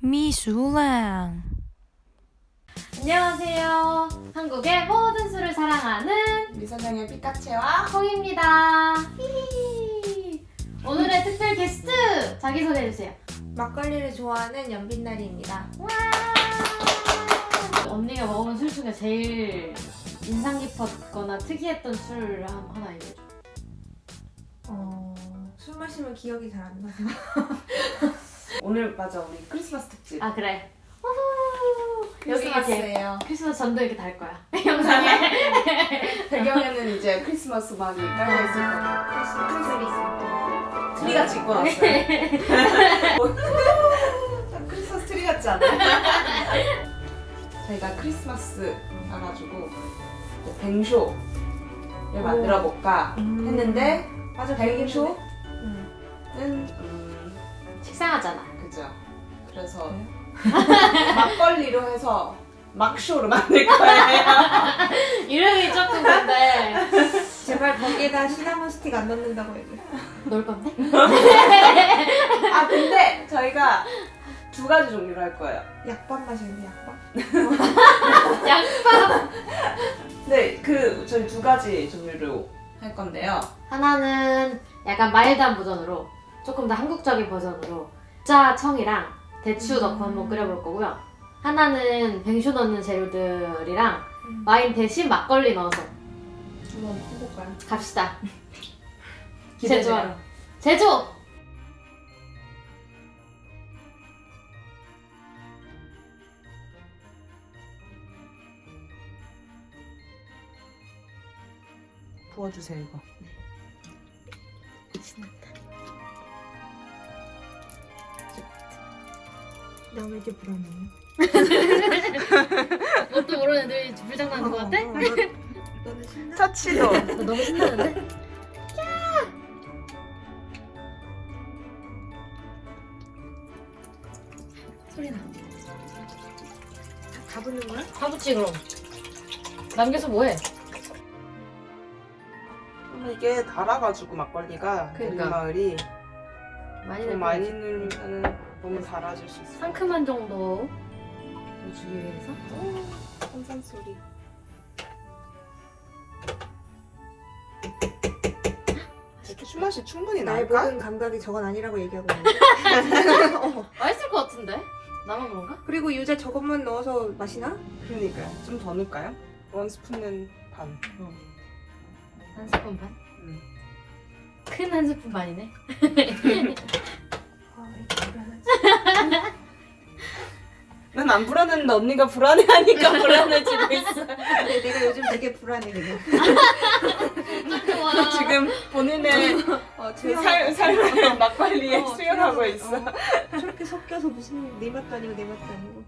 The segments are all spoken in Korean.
미술랑 안녕하세요. 한국의 모든 술을 사랑하는 미선영의 피카체와 콩입니다. 히히. 오늘의 특별 게스트 자기 소개해주세요. 막걸리를 좋아하는 연빛날이입니다. 와! 언니가 먹은 술 중에 제일 인상 깊었거나 특이했던 술 한- 하나 얘기해줘. 어, 술 마시면 기억이 잘 안 나서. 오늘 맞아 우리 크리스마스 특집 아 그래. 여기 이렇게 크리스마스예요 크리스마스 전구도 이렇게 달 거야. 영상에. 배경에는 이제 크리스마스 음악이 깔려 있을 거고 크리스마스 트리가 짓고 났어요 뭐, 크리스마스 트리 같지 않아요? 저희가 크리스마스 가가지고 이제 뱅쇼를 만들어 볼까 음. 했는데 맞아, 뱅쇼는 그래서 네. 막걸리로 해서 막쇼로 만들 거예요 이름이 조금 근데 제발 거기에다 시나몬 스틱 안 넣는다고 해줘. 넣을 건데? 아 근데 저희가 두 가지 종류로 할 거예요. 약밥 마시는데 약밥? 양파. 네, 그 저희 두 가지 종류로 할 건데요. 하나는 약간 마일드한 버전으로 조금 더 한국적인 버전으로 짜 청이랑 대추 넣고 한번 끓여볼 거고요. 하나는 뱅쇼 넣는 재료들이랑 음. 와인 대신 막걸리 넣어서 한번 해볼까요? 갑시다. 제조하러. 제조! 부어주세요 이거. 나왜 이렇게 불안해? 뭣도 모르는 애들이 불장난한 것 같아? 너는 신나? 터치도. 너 너무 신나는데? 소리 나. 다 붙는 거야? 다 붙지 그럼. 남겨서 뭐해? 이게 달아가지고 막걸리가 그러니까. 우리 마을이 많이 많이. 넣 너무 달아질 수 있어. 상큼한 정도 주기 위해서 한산 소리. 술 맛이 충분히 나의 날까? 모든 감각이 저건 아니라고 얘기하고 있는데. 어. 맛있을 것 같은데? 나만 그런가? 그리고 유자 저것만 넣어서 마시나? 그러니까요. 좀 더 넣을까요? 원 스푼은 반. 한 스푼 반? 음. 큰한 스푼 반이네 난 안 불안했는데 언니가 불안해하니까 불안해지고 있어. 근데 내가 요즘 되게 불안해. 좋아 지금 본인의 어, 그 살, 삶을 막걸리에 어, 수혈하고 수혈하고, 있어. 어. 저렇게 섞여서 무슨 내 맛도 아니고 내 맛도 아니고.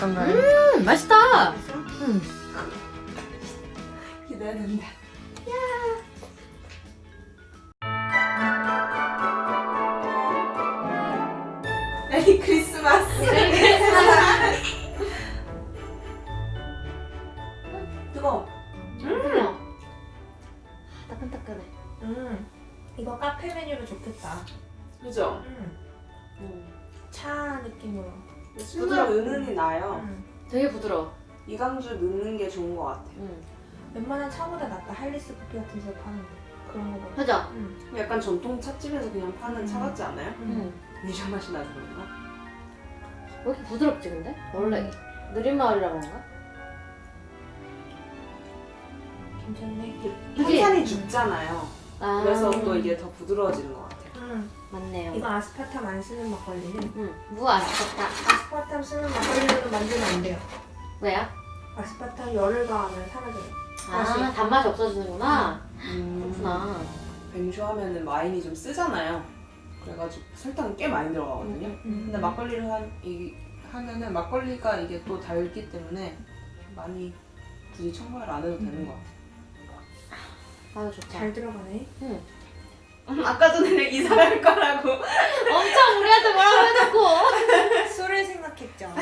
어떤가요? 음 맛있다? 음. 기대된다. 메리 크리스마스. 뜨거. 음. 따끈따끈해 음, 이거 카페 메뉴로 좋겠다. 그죠? 음, 음. 차 느낌으로. 술과 은은히 나요. 음. 되게 부드러워 이강주 넣는 게 좋은 것 같아요. 음. 웬만한 차보다 낫다. 할리스 커피 같은 데서 파는 거. 그런 거보다. 그죠? 음. 약간 전통 찻집에서 그냥 파는 차 음. 같지 않아요? 음. 미저 맛이 나서 그런가? 왜 이렇게 부드럽지 근데? 원래 느린 마을이라 그런가? 괜찮네. 그지? 탄산이 죽잖아요. 아, 그래서 또 이게 더 부드러워지는 것 같아요. 음, 맞네요 이거 아스파탐 안 쓰는 막걸리는 음. 무 아스파타 아스파탐 쓰는 막걸리로는 만들면 안 돼요. 왜요? 아스파탐 열을 가하면 사라져요. 아 맛이. 단맛이 없어지는구나. 음, 그렇구나. 뱅쇼 하면은 와인이 좀 쓰잖아요. 그래가지고 설탕이 꽤 많이 들어가거든요. 음. 근데 막걸리를 한, 이, 하면은 막걸리가 이게 또 달기 때문에 많이 굳이 첨가를 안 해도 되는 것 같아요. 아유 좋다. 잘 들어가네. 응. 아까 전에 이사할 거라고. 엄청 우리한테 뭐라고 해놓고. 술을 생각했죠.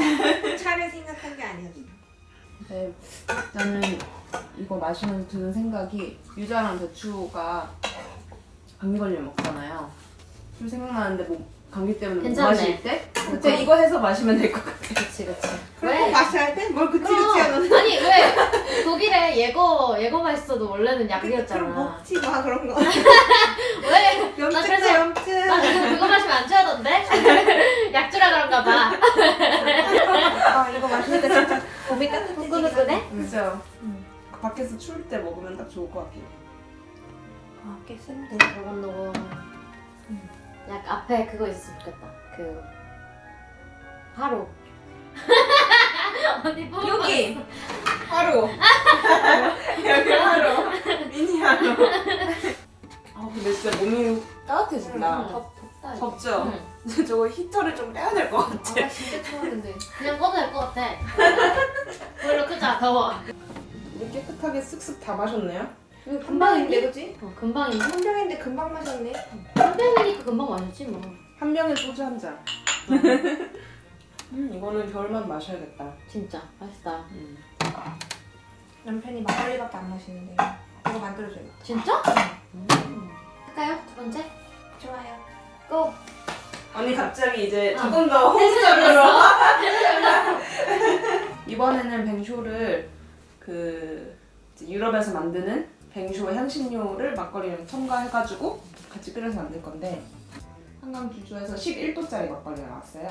차를 생각한 게 아니었어. 네, 일단은 이거 마시면서 드는 생각이 유자랑 대추가 감기 걸리면 먹잖아요. 좀 생각나는데 뭐 감기 때문에 못 괜찮네. 마실 때 그때 이거 해서 마시면 될 것 같아요. 그치 그치. 그럼 마셔야 돼? 뭘 그치 그럼. 그치 하는. 아니 왜 독일에 예거 예거가 있어도 원래는 그럼 약이었잖아. 먹지 마 그런 거. 왜? 나 염증 그래서- 염증. 나 그래서 그거 마시면 안 취하던데? 약주라 그런가 봐. 아 이거 마시니까 진짜 몸이 따뜻해지긴 그죠? 음. 밖에서 추울 때 먹으면 딱 좋을 것 같긴 해. 아, 꽤 센데. 노곤노곤. 약 앞에 그거 있으면 좋겠다. 그 하루. 언니 뽀뽀 여기! 하루! 여기 하루! 미니 하루! 아 근데 진짜 몸이 따뜻해진다. 응, 덥. 덥죠? 응. 저거 히터를 좀 빼야 될 것 같아. 아 진짜 추웠는데. 그냥 꺼도 될 것 같아. 별로 크자 더워. 우리 깨끗하게 쓱쓱 다 마셨네요? 금방인데 그지? 어, 금방인데? 한 병인데 금방 마셨네. 한 병이니까 금방 마셨지 뭐. 한 병에 소주 한 잔. 음, 이거는 겨울만 마셔야겠다. 진짜 맛있다. 음. 남편이 막걸리밖에 안 마시는데 이거 만들어줘요. 진짜? 음. 할까요? 두 번째? 좋아요. 고! 언니 갑자기 이제 어. 조금 더. 호흡적으로 이번에는 뱅쇼를 그 유럽에서 만드는 뱅쇼 향신료를 막걸리랑 첨가해가지고 같이 끓여서 만들 건데 한강 주주에서 11도짜리 막걸리가 나왔어요.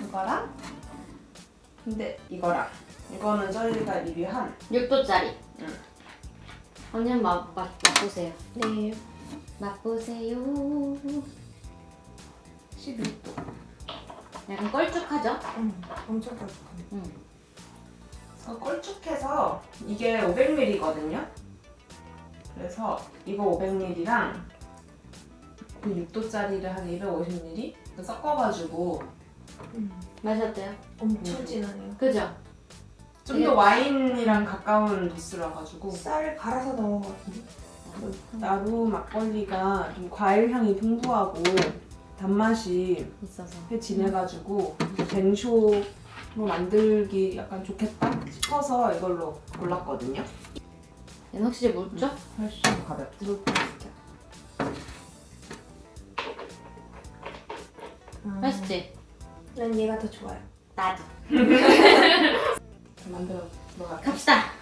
이거랑 근데 이거랑 이거는 저희가 리뷰한 6도짜리. 응. 언니 한번 맛, 맛, 맛보세요. 네. 맛보세요. 11도. 약간 껄쭉하죠? 음, 엄청 걸쭉하네. 응. 껄쭉해서 이게 500ml거든요. 그래서 이거 500ml랑 그 6도짜리를 한 250ml 섞어가지고 음, 맛이 어때요? 엄청 음. 진하네요. 그죠? 좀 더 와인이랑 가까운 도수라 가지고 쌀을 갈아서 넣은 것 같은데. 나루 막걸리가 좀 과일 향이 풍부하고 단맛이 있어서. 꽤 진해가지고 뱅쇼로 만들기 약간 좋겠다 싶어서 이걸로 골랐거든요. 얘는 확실히 묽죠? 훨씬 가볍죠. 음, 맛있지? 난 얘가 더 좋아요. 나도. 만들어 들어가. 갑시다.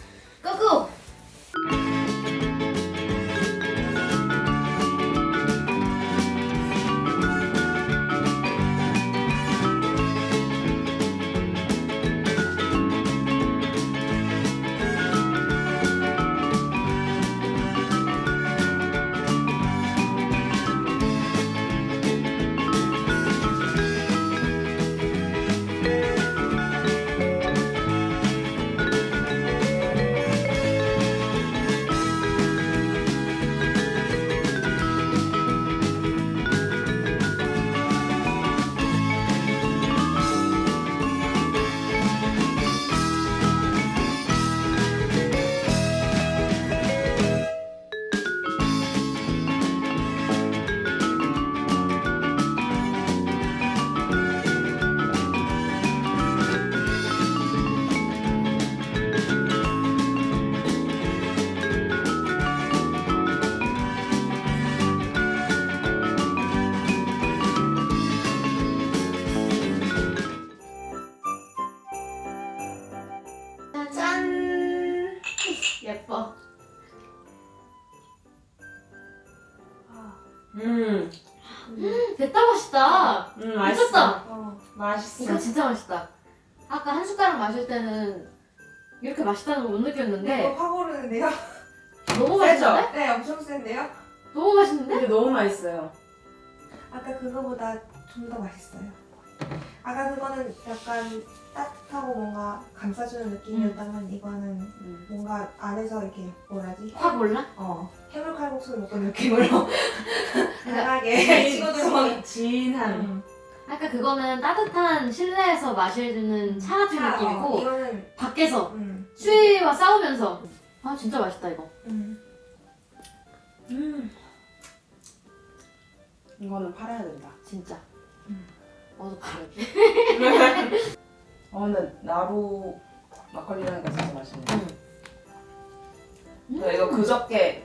맛있다. 음 맛있었다. 어. 맛있어. 이거 진짜 맛있다. 아까 한 숟가락 마실 때는 이렇게 맛있다는 걸 못 느꼈는데 이거 확 오르는데요? 너무? 맛있는데? 네, 엄청 센데요? 너무 맛있는데? 근데 너무 맛있어요. 아까 그거보다 좀 더 맛있어요. 아까 그거는 약간 따뜻하고 뭔가 감싸주는 느낌이었다면 이거는 음. 뭔가 안에서 이렇게 뭐라지? 확 몰라? 어 해물 칼국수를 먹은 느낌으로 강하게 진- 치고 들어오는 진한. 음. 아까 그거는 따뜻한 실내에서 마시는 차 같은 차, 어, 느낌이고 이거는 밖에서 음. 추위와 싸우면서 아 진짜 맛있다 이거 음. 음. 이거는 팔아야 된다. 진짜 음. 어서 봐야지 어 근데 나루 막걸리라니까 진짜 맛있네. 저 이거 그저께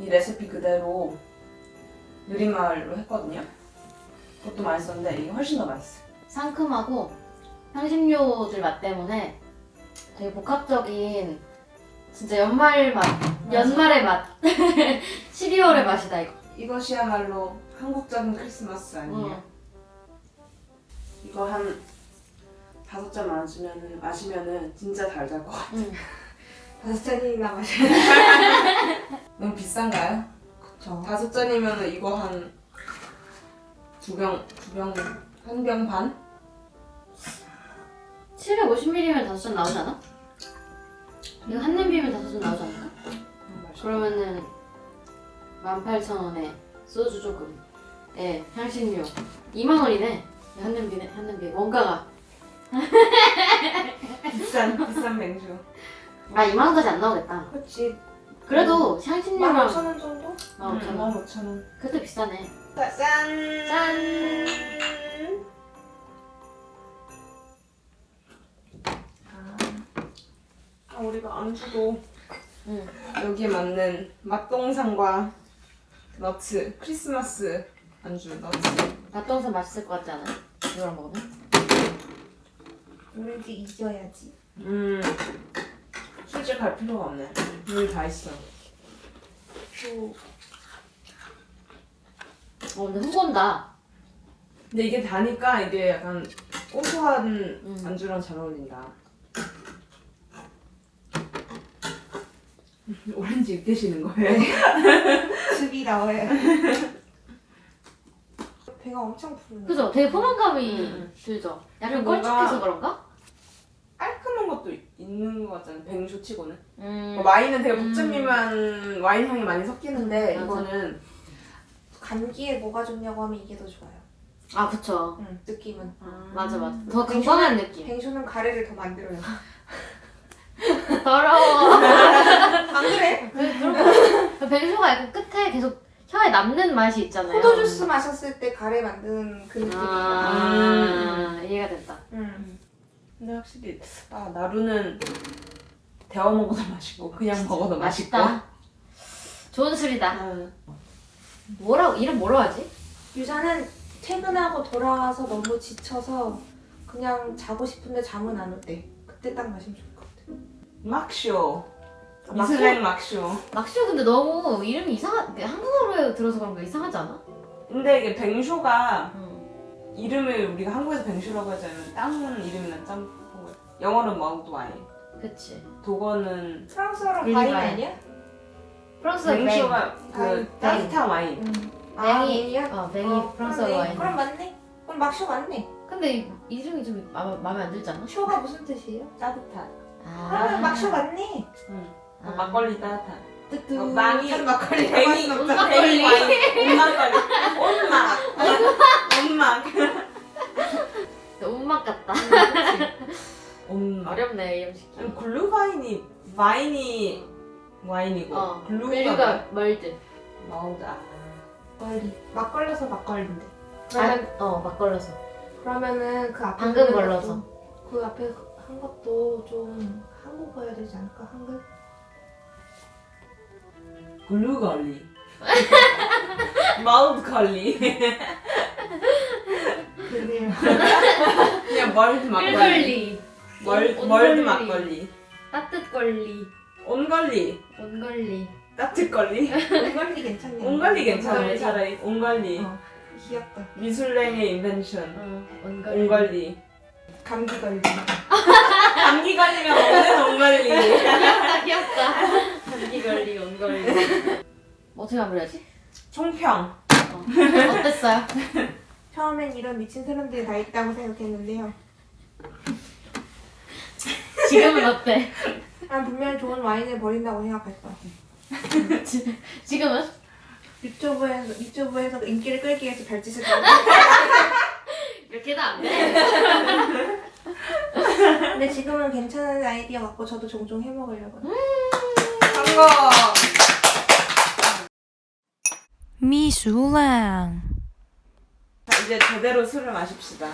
이 레시피 그대로 느린말로 했거든요. 그것도 맛있었는데 이게 훨씬 더 맛있어. 상큼하고 향신료들 맛 때문에 되게 복합적인 진짜 연말 맛 연말의 맛 12월의 맛이다 이거 이것이야말로 한국적인 크리스마스 아니에요? 응. 이거 한 다섯 잔 마시면은 마시면은 진짜 잘 잘 것 같아. 응. 다섯 잔이나 마셔야 너무 비싼가요? 그쵸 다섯 잔이면은 이거 한 두 병, 두 병, 한 병 반? 750ml면 다섯 잔 나오지 않아? 이거 한 냄비면 다섯 잔 나오지 않을까? 그러면은 18,000원에 소주 조금 에 향신료 2만 원이네 한 냄비네 한 냄비 원가가 비싼 비싼 맥주. 아 2만 원까지 안 나오겠다 그치 그래도 향신료랑 15,000원 정도? 15,000원 15,000원. 그것도 비싸네 짠! 짠 아, 우리가 안주도 응. 여기에 맞는 맛동산과 너츠 크리스마스 안주 너츠 맛동산 맛있을 것 같지 않아요? 이거랑 먹으면? 이제 잊어야지. 음. 술집 갈 필요가 없네. 여기 다 있어. 또. 어 근데 흥건다. 근데 이게 다니까 이게 약간 고소한 음. 안주랑 잘 어울린다. 오렌지 입드시는 거예요? 즙이 나와요 배가 엄청 부르네 그죠? 되게 포만감이 음. 들죠? 약간 걸쭉해서 그런가? 깔끔한 것도 있는 것 같잖아 백쇼 치고는 음. 뭐 와인은 되게 음. 복잡미만 와인 향이 많이 섞이는데 맞아. 이거는 감기에 뭐가 좋냐고 하면 이게 더 좋아요 아 그쵸 응, 느낌은 맞아 맞아 더 건강한 느낌 뱅쇼는 가래를 더 만들어요 더러워 안 그래? 그- 뱅쇼가 약간 끝에 계속 혀에 남는 맛이 있잖아요. 포도 주스 마셨을 때 가래 만드는 그 느낌이야 아 이해가 됐다. 응. 근데 확실히 아 나루는 데워 먹어도 맛있고 그냥 먹어도 맛있고. 맛있다? 좋은 술이다. 음. 뭐라고 이름 뭐라고 하지? 유자는 퇴근하고 돌아와서 너무 지쳐서 그냥 자고 싶은데 잠은 안 올 때. 그때 딱 마시면 좋을 것 같아 막쇼 아, 미슬랭 막쇼 막쇼 근데 너무 이름이 이상하 한국어로 들어서 그런 거 이상하지 않아? 근데 이게 뱅쇼가 응. 이름을 우리가 한국에서 뱅쇼라고 하자면 땅 이름이나 짬 영어는 mulled wine 그치 음. 독어는 프랑스어로. Wein 아니야? 프랑스어 vin 뱅쇼가 그. 따뜻한 와인 응. 뱅이 뱅이야? 어 뱅이 어, 프랑스어. 와인 그럼 맞네 그럼 막쇼 맞네 근데 이, 이름이 좀 마, 마음에 안 들지 않아? 쇼가 무슨 뜻이에요? 따뜻한 그러면 막쇼 맞네 응. 아. 막걸리 따뜻한 뜨뜻. 어, 망이 막걸리 뱅이 온 막걸리. 온막걸리. 온막 온막 온맛 같다. 온막 어렵네 이름 짓기 아니, 글루바인이 와인이 와인이고 어 Glüh가 mulled mulled다. 막걸리. 막걸려서 막걸리인데. 그러면 그러면 어 막걸려서. 그러면은 그 앞에 방금. 것도, 그 앞에 한 것도 좀 한국어야 되지 않을까? 한글? Glüh걸리 mulled걸리 그래요. 그냥 mulled 막걸리 멀, mulled. 막걸리 따뜻 걸리 온걸리 온걸리 따뜻 걸리 온걸리 괜찮네 온걸리 온걸리. 차라리 온걸리 어, 귀엽다. 미술랭의 invention 어 온걸리 온걸리 감기 걸리 감기 걸리면 먹는 온걸리 귀엽다 귀엽다 감기걸리 온걸리 어떻게 마무리하지? 총평 어. 어땠어요? 처음엔 이런 미친 사람들이 다 있다고 생각했는데요. 지금은 어때? 난 분명히 좋은 와인을 버린다고 생각했어. 지금은? 유튜브에서 유튜브에서 인기를 끌기 위해서 별짓을 다. 이렇게도 안 돼? 근데 지금은 괜찮은 아이디어 같고 저도 종종 해먹으려고요. 성공! 미술랑 자, 이제 제대로 술을 마십시다.